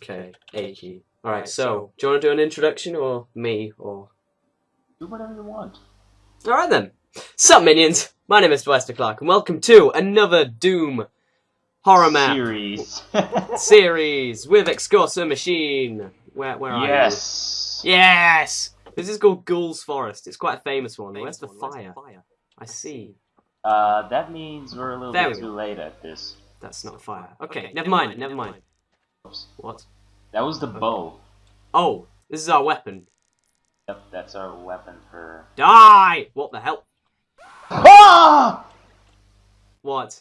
Okay, A. Alright, so, do you want to do an introduction, or me, or... Do whatever you want. Alright then. Sup, minions? My name is Dwester Clark, and welcome to another Doom horror map Series. series with Excursa Machine. Where, where are yes. you? Yes! Yes. This is called Ghoul's Forest. It's quite a famous one. Where's the fire? I see. Uh, that means we're a little There bit too late at this. That's not a fire. Okay, never mind, never mind. Oops. What? That was the bow. Oh, this is our weapon. Yep, that's our weapon for. Die! What the hell? Ah! What?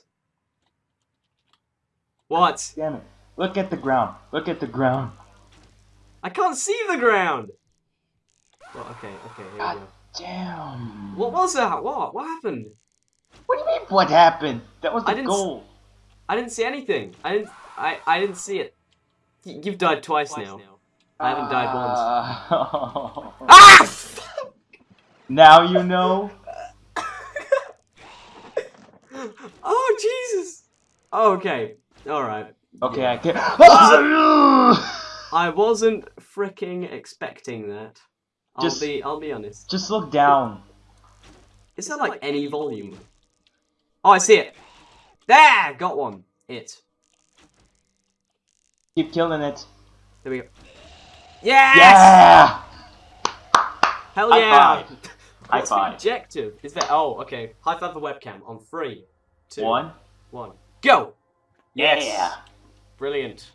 What? Damn it! Look at the ground. Look at the ground. I can't see the ground! Well, okay, okay, here we God go. damn. What was that? What? What happened? What do you mean? What happened? That was I the didn't goal. I didn't see anything. I didn't. I. I didn't see it. Y- You've died twice, now. I haven't died once. once. Ah! now you know. oh Jesus! Oh, okay. All right. Okay, Yeah. I can. I wasn't freaking expecting that. I'll Just- be. I'll be honest. Just look down. Is there like any volume? Oh, I see it. There, got one. It. Keep killing it. There we go. Yes! Yeah! Hell High yeah! five. High What's the objective? Is there? Oh, okay. High five the webcam on three, two, One. one. Go! Yeah. Brilliant.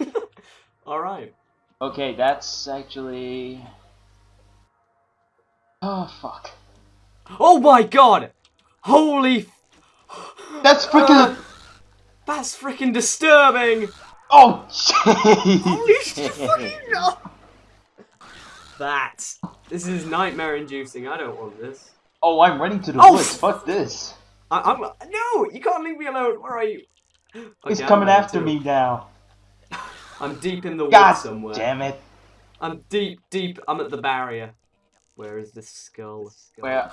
All right. Okay, that's actually. Oh fuck. Oh my god! Holy! That's freaking. Uh, that's freaking disturbing. Oh jeez. Holy shit! fucking- That. This is nightmare inducing. I don't want this. Oh, I'm running to the Oh, woods. Fuck this. I, I'm no. You can't leave me alone. Where are you? He's Okay, I'm coming after too. me now. I'm deep in the God woods somewhere. damn it. I'm deep, deep. I'm at the barrier. Where is this skull? Where?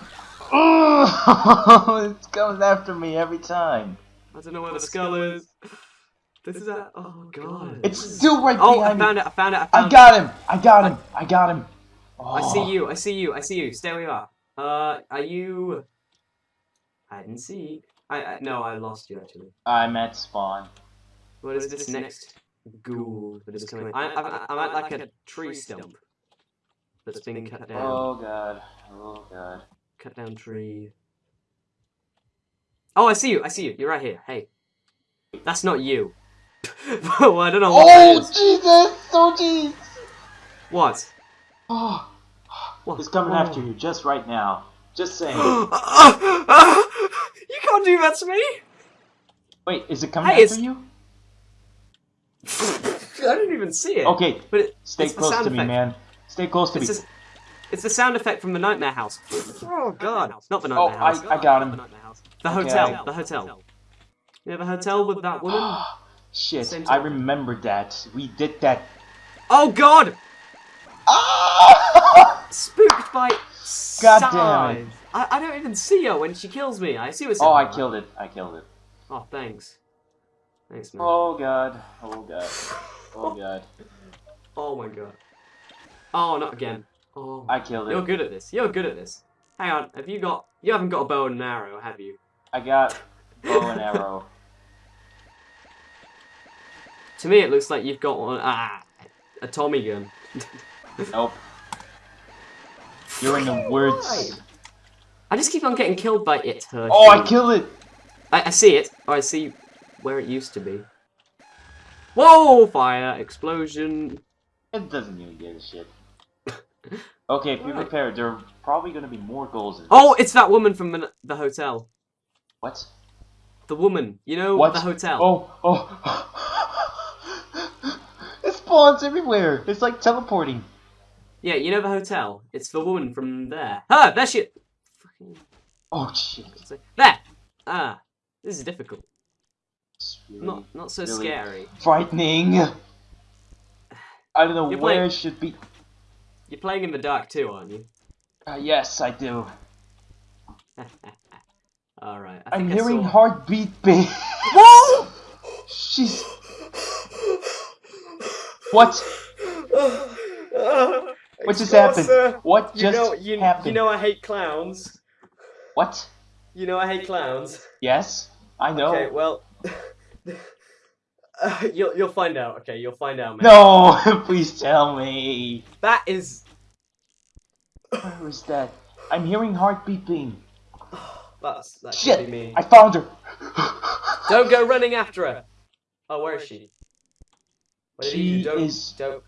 Oh, it's coming after me every time. I don't know where the skull is. This is a. Oh god. It's still right Oh, I found me. it. I found it. I I found got him. I got him. I got him. it. I see Oh. you. I see you. I see you. Stay where you are. Uh, are you? I didn't see. I, I no, I lost you actually. I'm at spawn. What is this next ghoul that is coming? I, I, I'm at like a tree stump that's being cut down. Oh god. Oh god. Cut down tree. Oh, I see you. I see you. You're right here. Hey, that's not you. well, I don't know what Oh. Jesus! Oh jeez! What? Oh, What? he's coming Oh. after you just right now. Just saying. Uh, uh, uh, you can't do that to me. Wait, is it coming Hey, after it's- you? I didn't even see it. Okay, but it, stay close to me, man. Stay close to It's, me. just, it's the sound effect from the Nightmare House. Oh God! Not the Oh, Nightmare I, House. I got him. The Okay. hotel. The hotel. You have a hotel with that woman? Shit, I remember that. We did that. Oh God! Ah! Spooked by God damn it. I, I don't even see her when she kills me. I see her. oh, I killed it. I killed it. Oh, thanks. Thanks, man. Oh god. Oh god. Oh god. Oh my god. Oh, not again. Oh, I killed it. you're good at this. You're good at this. Hang on. Have you got? You haven't got a bow and an arrow, have you? I got bow and arrow. To me, it looks like you've got one. Ah, a Tommy gun. Nope. You're in the woods. I just keep on getting killed by it. Hershey. Oh, I killed it. I, I see it. Oh, I see where it used to be. Whoa! Fire! Explosion! It doesn't even give a shit. Okay, if you Alright. prepare, there are probably gonna be more goals in Oh, it's that woman from the, the hotel. What? The woman, you know, What? the hotel. Oh, oh. spawns everywhere. It's like teleporting. Yeah, you know the hotel. It's the woman from there. Ah, there she. Fucking. Oh shit. There. Ah, this is difficult. Really Not not so really- scary. frightening. I don't know You're where playing- it should be. You're playing in the dark too, aren't you? Uh, yes, I do. All right. I I'm hearing saw- heartbeat beat. Whoa! She's. What? what just happened? What You just know, you, happened? you know I hate clowns. what? You know I hate clowns. Yes, I know. Okay, well, uh, you'll you'll find out. Okay, you'll find out, man. No, please tell me. That is Where is that? I'm hearing heart beeping. that's that Shit! be me. I found her. Don't go running after her. Oh, where is she? What She do? Is- don't,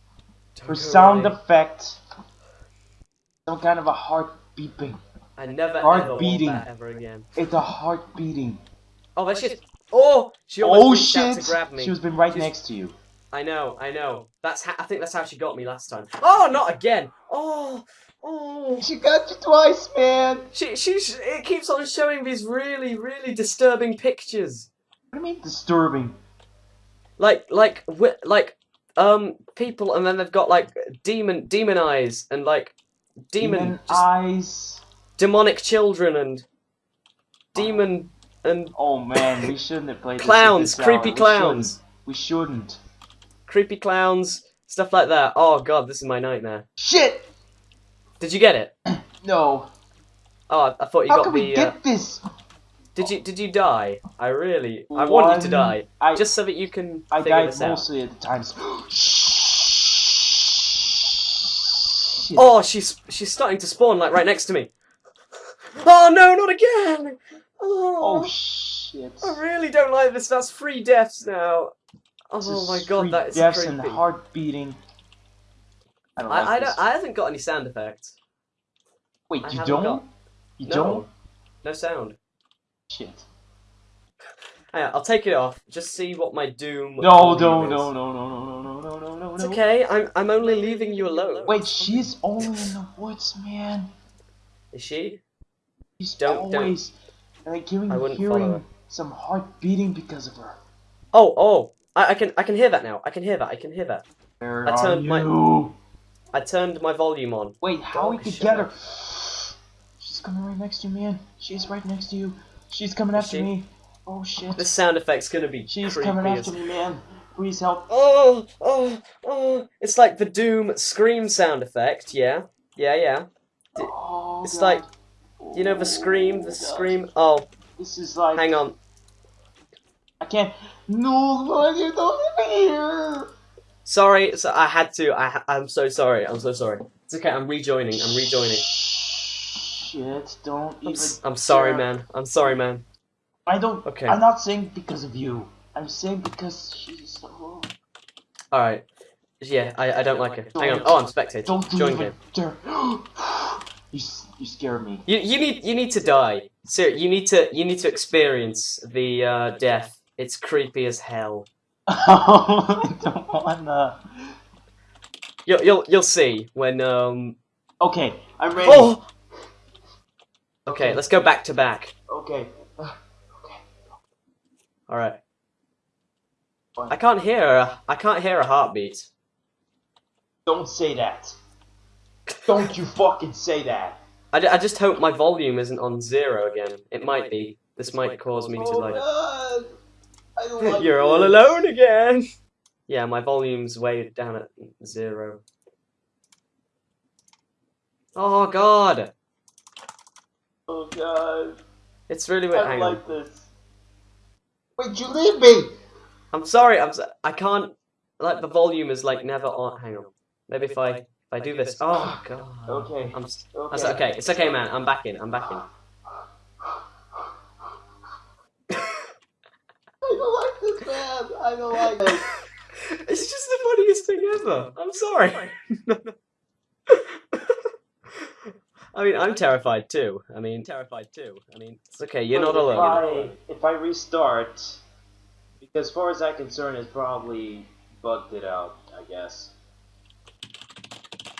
don't For sound running. effect, some kind of a heart beeping. I never heart beating. that ever again. It's a heart beating. Oh, that's just. Oh, she almost Oh shit! to grab me. She was been right She's- next to you. I know, I know. That's ha- I think that's how she got me last time. Oh, not again. Oh, oh. She got you twice, man. She she's it keeps on showing these really really disturbing pictures. What do you mean disturbing? Like like like um people and then they've got like demon demon eyes and like demon, Demon eyes. demonic children and demon and Oh man, we shouldn't have played this clowns, creepy hour. We clowns, shouldn't. We shouldn't. creepy clowns, stuff like that. Oh god, this is my nightmare. Shit! Did you get it? No. Oh, I, thought you How got can the. we uh, get this? Did you did you die? I really I want you to die I just so that you can I figure died this out. mostly at the times. Oh, she's she's starting to spawn like right next to me. Oh no, not again! Oh Oh, shit. I really don't like this. That's three deaths now. Oh my god, that is deaths creepy. and heart beating. I don't like I I don't I haven't got any sound effects. Wait, I you don't? got- You no, don't? no sound. Shit. Hang on, I'll take it off. Just see what my doom. No, volume no, no, no, no, no, no, no, no, no, It's okay. I'm I'm only leaving you alone. Wait, she's only in the woods, man. Is she? She's Don't- don't. always like hearing, I wouldn't follow her. hearing some heart beating because of her. Oh oh. I, I can I can hear that now. I can hear that. I can hear that. Where I are turned my- you? I turned my volume on. Wait, how we Oh, could get her? She's coming right next to you, man. She's right next to you. She's coming after she? me. Oh shit. This sound effect's gonna be She's coming after me, man. Please help. Oh, oh, oh. It's like the Doom scream sound effect, yeah? Yeah, yeah. D- Oh, it's God. like- You know the scream, the Oh, God. scream? Oh, This is like. hang on. I can't. No, Lord, you don't here. Sorry, so I had to. I, I'm so sorry. I'm so sorry. It's okay, I'm rejoining. I'm rejoining. Shit, don't I'm, even. I'm sorry, dare. man. I'm sorry, man. I don't. Okay. I'm not saying because of you. I'm saying because she's so. Alright. Yeah, I, I don't like her. Hang on. Oh, I'm spectating. Don't Join even game. dare. you, you scare me. You, you need you need to die. Sir, you need to you need to experience the uh, death. It's creepy as hell. I don't wanna. You'll you'll you'll see when um. Okay, I'm ready. Oh. Okay, let's go back to back. Okay. Uh, okay. All right. Fine. I can't hear. A, I can't hear a heartbeat. Don't say that. Don't you fucking say that. I, I just hope my volume isn't on zero again. It might be. This might cause me to oh like. God. I don't like You're all alone again. Yeah, my volume's way down at zero. Oh god, Oh god. it's really I weird. don't Hang on. like this. Wait, you leave me! I'm sorry. I'm. So- I can't. Like the volume is like never on. Hang on. Maybe if I if I do this. Oh god. Okay. I'm. s- Okay. That's okay. It's okay, man. I'm back in. I'm back in. I don't like this, man. I don't like it. it's just the funniest thing ever. I'm sorry. I mean, I'm terrified too. I mean, terrified too. I mean, it's okay. You're not But if alone. You're not alone. If I restart, because as far as I'm concerned, it's probably bugged it out, I guess.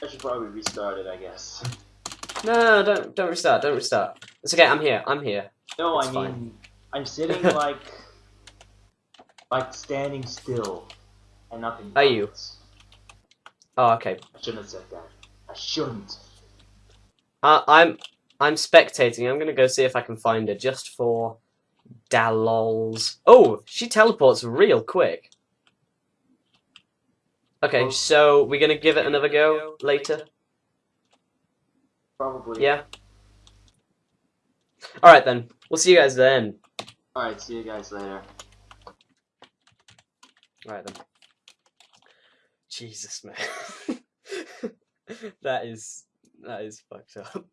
I should probably restart it, I guess. No, no, no, don't don't restart. Don't restart. It's okay. I'm here. I'm here. No, It's I fine. mean, I'm sitting like, like standing still, and nothing. Are you? Oh, okay. I shouldn't have said that. I shouldn't. Uh, I'm I'm spectating. I'm gonna go see if I can find her just for dalols. Oh, she teleports real quick. Okay, so we're gonna give it another go later. Probably. Yeah. All right then. We'll see you guys then. Alright, see you guys later. All right then. Jesus man. that is that is fucked up.